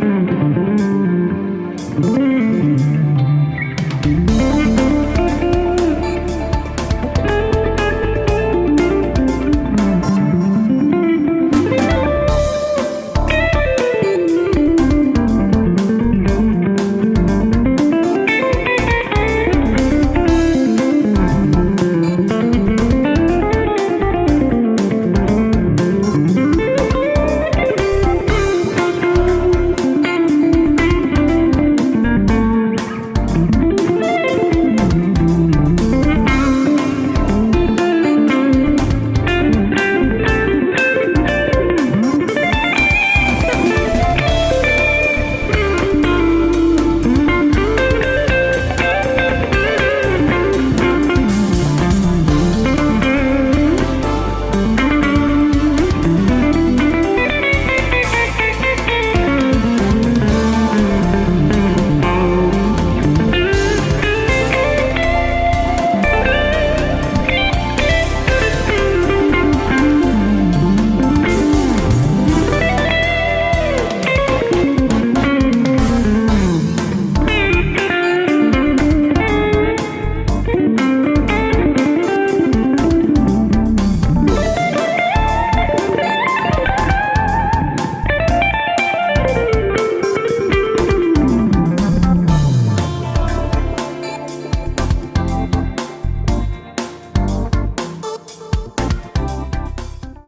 Mm-hmm.